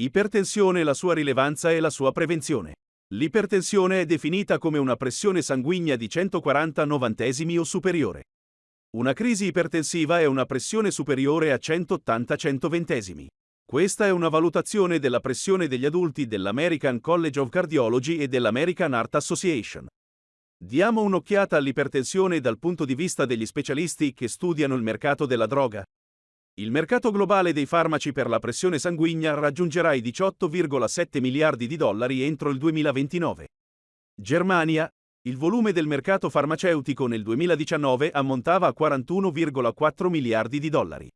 Ipertensione, la sua rilevanza e la sua prevenzione. L'ipertensione è definita come una pressione sanguigna di 140 novantesimi o superiore. Una crisi ipertensiva è una pressione superiore a 180 centoventesimi. Questa è una valutazione della pressione degli adulti dell'American College of Cardiology e dell'American Heart Association. Diamo un'occhiata all'ipertensione dal punto di vista degli specialisti che studiano il mercato della droga. Il mercato globale dei farmaci per la pressione sanguigna raggiungerà i 18,7 miliardi di dollari entro il 2029. Germania, il volume del mercato farmaceutico nel 2019 ammontava a 41,4 miliardi di dollari.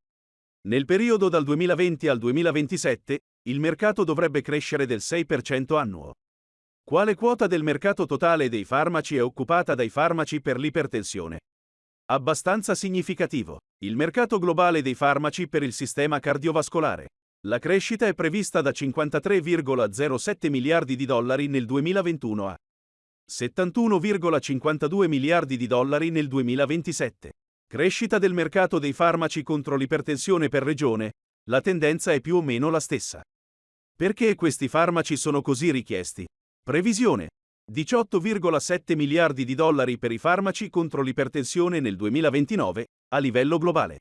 Nel periodo dal 2020 al 2027, il mercato dovrebbe crescere del 6% annuo. Quale quota del mercato totale dei farmaci è occupata dai farmaci per l'ipertensione? Abbastanza significativo. Il mercato globale dei farmaci per il sistema cardiovascolare. La crescita è prevista da 53,07 miliardi di dollari nel 2021 a 71,52 miliardi di dollari nel 2027. Crescita del mercato dei farmaci contro l'ipertensione per regione, la tendenza è più o meno la stessa. Perché questi farmaci sono così richiesti? Previsione. 18,7 miliardi di dollari per i farmaci contro l'ipertensione nel 2029, a livello globale.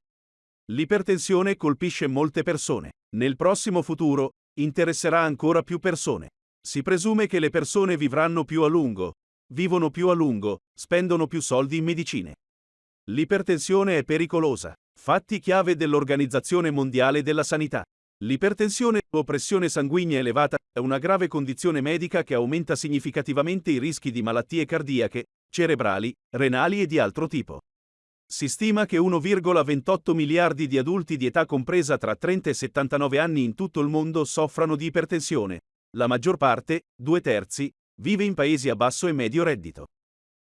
L'ipertensione colpisce molte persone. Nel prossimo futuro, interesserà ancora più persone. Si presume che le persone vivranno più a lungo, vivono più a lungo, spendono più soldi in medicine. L'ipertensione è pericolosa. Fatti chiave dell'Organizzazione Mondiale della Sanità. L'ipertensione o pressione sanguigna elevata è una grave condizione medica che aumenta significativamente i rischi di malattie cardiache, cerebrali, renali e di altro tipo. Si stima che 1,28 miliardi di adulti di età compresa tra 30 e 79 anni in tutto il mondo soffrano di ipertensione. La maggior parte, due terzi, vive in paesi a basso e medio reddito.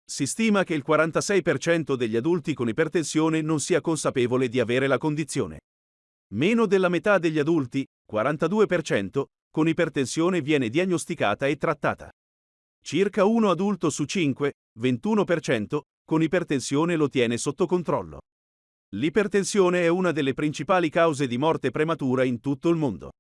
Si stima che il 46% degli adulti con ipertensione non sia consapevole di avere la condizione. Meno della metà degli adulti, 42%, con ipertensione viene diagnosticata e trattata. Circa uno adulto su 5, 21%, con ipertensione lo tiene sotto controllo. L'ipertensione è una delle principali cause di morte prematura in tutto il mondo.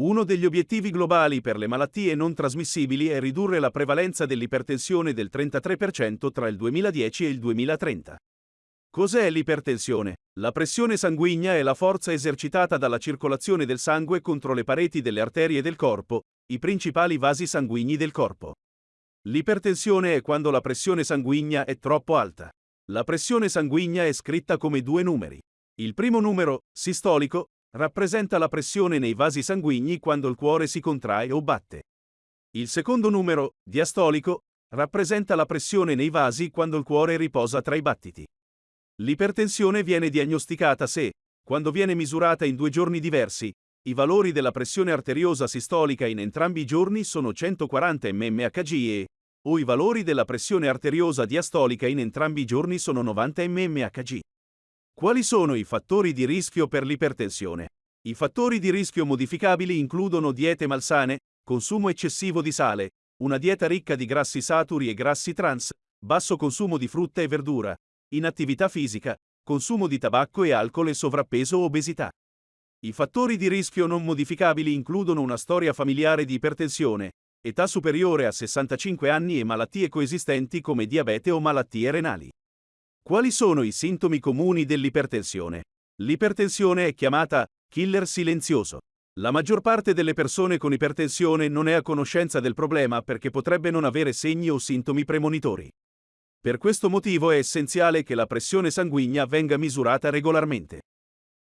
Uno degli obiettivi globali per le malattie non trasmissibili è ridurre la prevalenza dell'ipertensione del 33% tra il 2010 e il 2030. Cos'è l'ipertensione? La pressione sanguigna è la forza esercitata dalla circolazione del sangue contro le pareti delle arterie del corpo, i principali vasi sanguigni del corpo. L'ipertensione è quando la pressione sanguigna è troppo alta. La pressione sanguigna è scritta come due numeri. Il primo numero, sistolico, rappresenta la pressione nei vasi sanguigni quando il cuore si contrae o batte. Il secondo numero, diastolico, rappresenta la pressione nei vasi quando il cuore riposa tra i battiti. L'ipertensione viene diagnosticata se, quando viene misurata in due giorni diversi, i valori della pressione arteriosa sistolica in entrambi i giorni sono 140 mmHg e, o i valori della pressione arteriosa diastolica in entrambi i giorni sono 90 mmHg. Quali sono i fattori di rischio per l'ipertensione? I fattori di rischio modificabili includono diete malsane, consumo eccessivo di sale, una dieta ricca di grassi saturi e grassi trans, basso consumo di frutta e verdura, inattività fisica, consumo di tabacco e alcol e sovrappeso o obesità. I fattori di rischio non modificabili includono una storia familiare di ipertensione, età superiore a 65 anni e malattie coesistenti come diabete o malattie renali. Quali sono i sintomi comuni dell'ipertensione? L'ipertensione è chiamata killer silenzioso. La maggior parte delle persone con ipertensione non è a conoscenza del problema perché potrebbe non avere segni o sintomi premonitori. Per questo motivo è essenziale che la pressione sanguigna venga misurata regolarmente.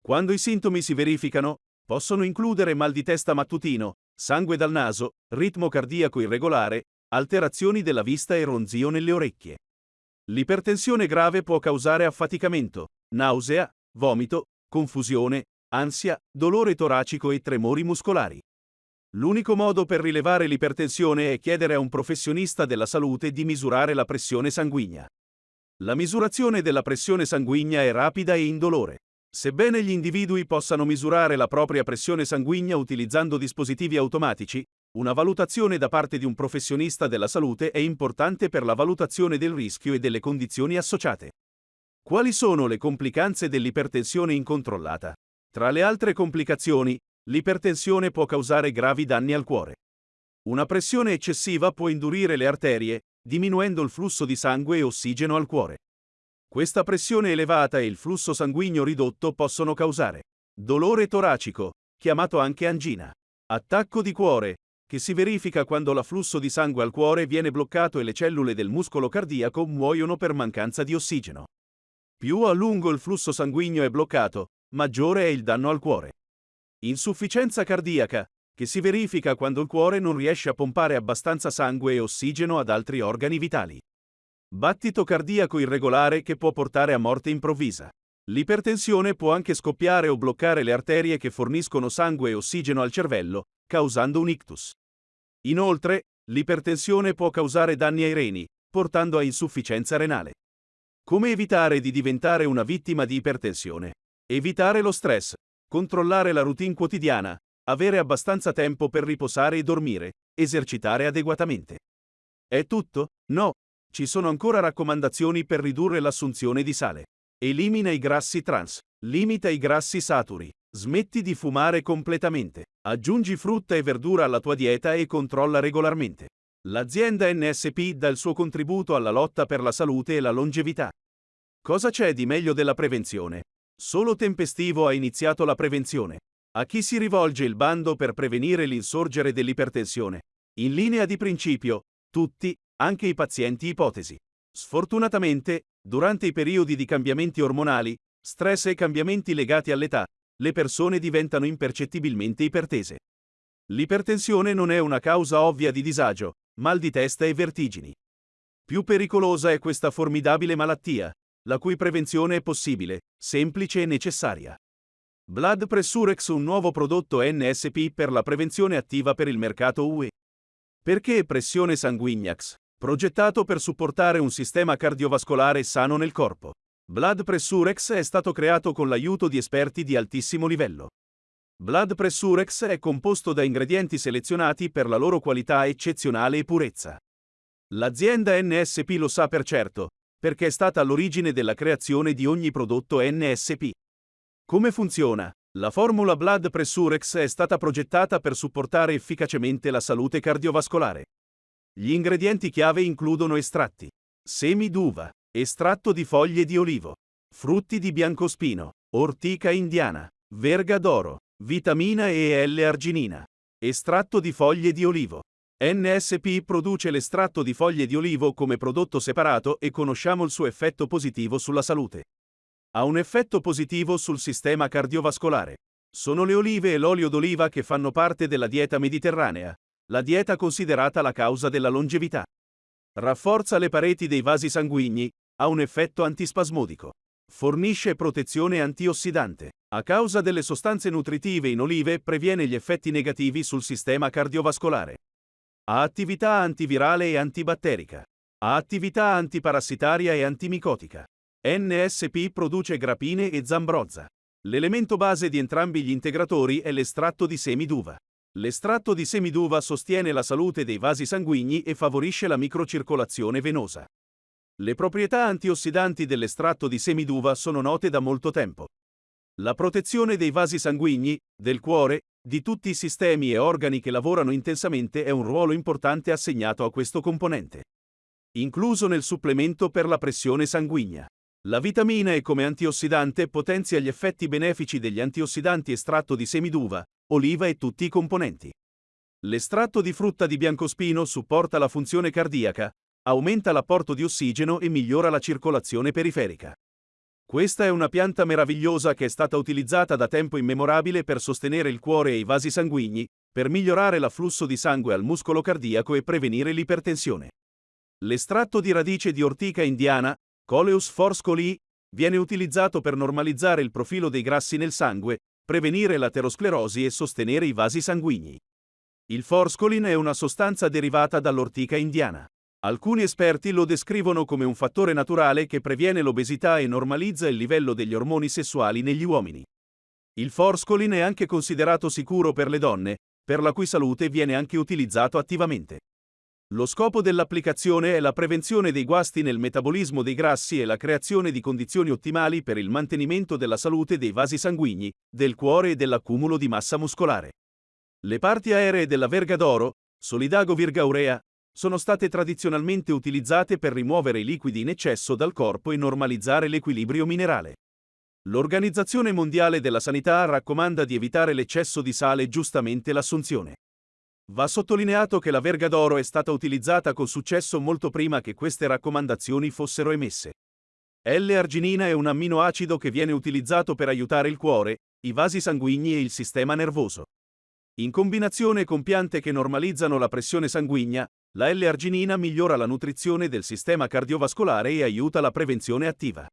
Quando i sintomi si verificano, possono includere mal di testa mattutino, sangue dal naso, ritmo cardiaco irregolare, alterazioni della vista e ronzio nelle orecchie. L'ipertensione grave può causare affaticamento, nausea, vomito, confusione, ansia, dolore toracico e tremori muscolari. L'unico modo per rilevare l'ipertensione è chiedere a un professionista della salute di misurare la pressione sanguigna. La misurazione della pressione sanguigna è rapida e indolore. Sebbene gli individui possano misurare la propria pressione sanguigna utilizzando dispositivi automatici, una valutazione da parte di un professionista della salute è importante per la valutazione del rischio e delle condizioni associate. Quali sono le complicanze dell'ipertensione incontrollata? Tra le altre complicazioni, l'ipertensione può causare gravi danni al cuore. Una pressione eccessiva può indurire le arterie, diminuendo il flusso di sangue e ossigeno al cuore. Questa pressione elevata e il flusso sanguigno ridotto possono causare dolore toracico, chiamato anche angina, attacco di cuore, che si verifica quando l'afflusso di sangue al cuore viene bloccato e le cellule del muscolo cardiaco muoiono per mancanza di ossigeno. Più a lungo il flusso sanguigno è bloccato, maggiore è il danno al cuore. Insufficienza cardiaca, che si verifica quando il cuore non riesce a pompare abbastanza sangue e ossigeno ad altri organi vitali. Battito cardiaco irregolare che può portare a morte improvvisa. L'ipertensione può anche scoppiare o bloccare le arterie che forniscono sangue e ossigeno al cervello, causando un ictus. Inoltre, l'ipertensione può causare danni ai reni, portando a insufficienza renale. Come evitare di diventare una vittima di ipertensione? Evitare lo stress, controllare la routine quotidiana, avere abbastanza tempo per riposare e dormire, esercitare adeguatamente. È tutto? No. Ci sono ancora raccomandazioni per ridurre l'assunzione di sale. Elimina i grassi trans, limita i grassi saturi, smetti di fumare completamente, aggiungi frutta e verdura alla tua dieta e controlla regolarmente. L'azienda NSP dà il suo contributo alla lotta per la salute e la longevità. Cosa c'è di meglio della prevenzione? Solo Tempestivo ha iniziato la prevenzione. A chi si rivolge il bando per prevenire l'insorgere dell'ipertensione? In linea di principio, tutti, anche i pazienti ipotesi. Sfortunatamente, durante i periodi di cambiamenti ormonali, stress e cambiamenti legati all'età, le persone diventano impercettibilmente ipertese. L'ipertensione non è una causa ovvia di disagio, mal di testa e vertigini. Più pericolosa è questa formidabile malattia, la cui prevenzione è possibile, semplice e necessaria. Blood Pressurex un nuovo prodotto NSP per la prevenzione attiva per il mercato UE. Perché pressione sanguignax? Progettato per supportare un sistema cardiovascolare sano nel corpo. Blood Pressurex è stato creato con l'aiuto di esperti di altissimo livello. Blood Pressurex è composto da ingredienti selezionati per la loro qualità eccezionale e purezza. L'azienda NSP lo sa per certo, perché è stata all'origine della creazione di ogni prodotto NSP. Come funziona? La formula Blood Pressurex è stata progettata per supportare efficacemente la salute cardiovascolare. Gli ingredienti chiave includono estratti, semi d'uva, estratto di foglie di olivo, frutti di biancospino, ortica indiana, verga d'oro, vitamina E e L-arginina, estratto di foglie di olivo. NSP produce l'estratto di foglie di olivo come prodotto separato e conosciamo il suo effetto positivo sulla salute. Ha un effetto positivo sul sistema cardiovascolare. Sono le olive e l'olio d'oliva che fanno parte della dieta mediterranea, la dieta considerata la causa della longevità. Rafforza le pareti dei vasi sanguigni, ha un effetto antispasmodico. Fornisce protezione antiossidante. A causa delle sostanze nutritive in olive previene gli effetti negativi sul sistema cardiovascolare. Ha attività antivirale e antibatterica. Ha attività antiparassitaria e antimicotica. NSP produce grapine e zambrozza. L'elemento base di entrambi gli integratori è l'estratto di semi d'uva. L'estratto di semi d'uva sostiene la salute dei vasi sanguigni e favorisce la microcircolazione venosa. Le proprietà antiossidanti dell'estratto di semi d'uva sono note da molto tempo. La protezione dei vasi sanguigni, del cuore, di tutti i sistemi e organi che lavorano intensamente è un ruolo importante assegnato a questo componente. Incluso nel supplemento per la pressione sanguigna. La vitamina E come antiossidante potenzia gli effetti benefici degli antiossidanti estratto di semi d'uva, oliva e tutti i componenti. L'estratto di frutta di biancospino supporta la funzione cardiaca, aumenta l'apporto di ossigeno e migliora la circolazione periferica. Questa è una pianta meravigliosa che è stata utilizzata da tempo immemorabile per sostenere il cuore e i vasi sanguigni, per migliorare l'afflusso di sangue al muscolo cardiaco e prevenire l'ipertensione. L'estratto di radice di ortica indiana, Coleus forscoli, viene utilizzato per normalizzare il profilo dei grassi nel sangue, prevenire l'aterosclerosi e sostenere i vasi sanguigni. Il forscolin è una sostanza derivata dall'ortica indiana. Alcuni esperti lo descrivono come un fattore naturale che previene l'obesità e normalizza il livello degli ormoni sessuali negli uomini. Il forscolin è anche considerato sicuro per le donne, per la cui salute viene anche utilizzato attivamente. Lo scopo dell'applicazione è la prevenzione dei guasti nel metabolismo dei grassi e la creazione di condizioni ottimali per il mantenimento della salute dei vasi sanguigni, del cuore e dell'accumulo di massa muscolare. Le parti aeree della verga d'oro, Solidago virgaurea, sono state tradizionalmente utilizzate per rimuovere i liquidi in eccesso dal corpo e normalizzare l'equilibrio minerale. L'Organizzazione Mondiale della Sanità raccomanda di evitare l'eccesso di sale e giustamente l'assunzione. Va sottolineato che la verga d'oro è stata utilizzata con successo molto prima che queste raccomandazioni fossero emesse. L-arginina è un amminoacido che viene utilizzato per aiutare il cuore, i vasi sanguigni e il sistema nervoso. In combinazione con piante che normalizzano la pressione sanguigna, la L-arginina migliora la nutrizione del sistema cardiovascolare e aiuta la prevenzione attiva.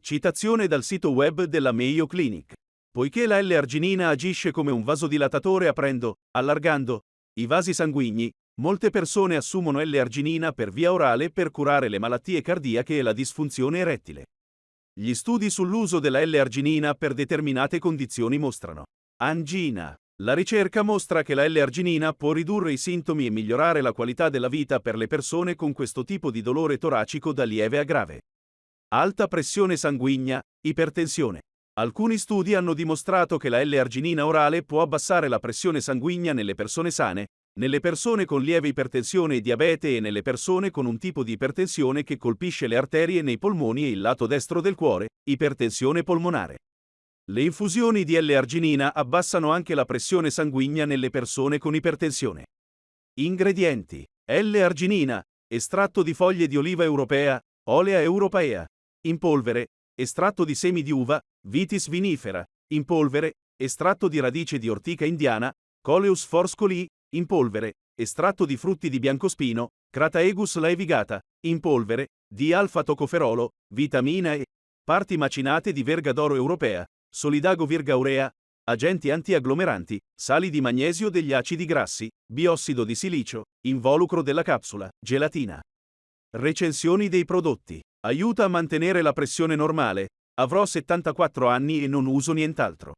Citazione dal sito web della Mayo Clinic. Poiché la L-arginina agisce come un vasodilatatore aprendo, allargando, i vasi sanguigni, molte persone assumono L-arginina per via orale per curare le malattie cardiache e la disfunzione erettile. Gli studi sull'uso della L-arginina per determinate condizioni mostrano angina. La ricerca mostra che la L-arginina può ridurre i sintomi e migliorare la qualità della vita per le persone con questo tipo di dolore toracico da lieve a grave. Alta pressione sanguigna, ipertensione. Alcuni studi hanno dimostrato che la L-arginina orale può abbassare la pressione sanguigna nelle persone sane, nelle persone con lieve ipertensione e diabete e nelle persone con un tipo di ipertensione che colpisce le arterie nei polmoni e il lato destro del cuore, ipertensione polmonare. Le infusioni di L-arginina abbassano anche la pressione sanguigna nelle persone con ipertensione. Ingredienti: L-arginina, estratto di foglie di oliva europea, olea europea, in polvere, estratto di semi di uva, Vitis vinifera, in polvere, estratto di radice di ortica indiana, Coleus forscoli, in polvere, estratto di frutti di biancospino, Crataegus laevigata, in polvere, di alfa-tocoferolo, vitamina E, parti macinate di verga d'oro europea, Solidago virgaurea, agenti antiagglomeranti, sali di magnesio degli acidi grassi, biossido di silicio, involucro della capsula, gelatina. Recensioni dei prodotti. Aiuta a mantenere la pressione normale. Avrò 74 anni e non uso nient'altro.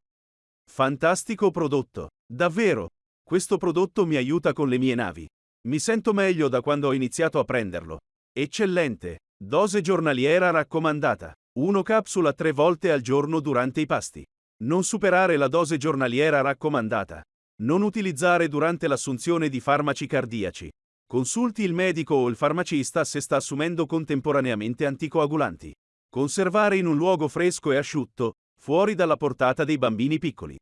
Fantastico prodotto. Davvero. Questo prodotto mi aiuta con le mie navi. Mi sento meglio da quando ho iniziato a prenderlo. Eccellente. Dose giornaliera raccomandata. 1 capsula 3 volte al giorno durante i pasti. Non superare la dose giornaliera raccomandata. Non utilizzare durante l'assunzione di farmaci cardiaci. Consulti il medico o il farmacista se sta assumendo contemporaneamente anticoagulanti. Conservare in un luogo fresco e asciutto, fuori dalla portata dei bambini piccoli.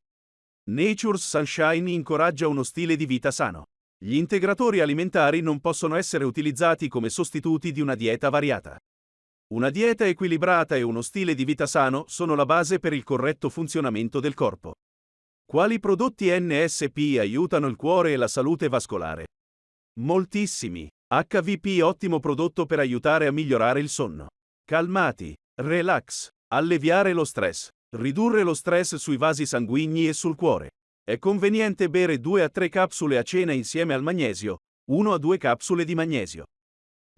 Nature's Sunshine incoraggia uno stile di vita sano. Gli integratori alimentari non possono essere utilizzati come sostituti di una dieta variata. Una dieta equilibrata e uno stile di vita sano sono la base per il corretto funzionamento del corpo. Quali prodotti NSP aiutano il cuore e la salute vascolare? Moltissimi. HVP ottimo prodotto per aiutare a migliorare il sonno. Calmati, relax, alleviare lo stress, ridurre lo stress sui vasi sanguigni e sul cuore. È conveniente bere 2 a 3 capsule a cena insieme al magnesio, 1 a 2 capsule di magnesio.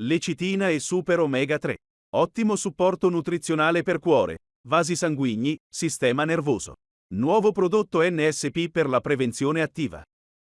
Lecitina e Super Omega 3. Ottimo supporto nutrizionale per cuore, vasi sanguigni, sistema nervoso. Nuovo prodotto NSP per la prevenzione attiva.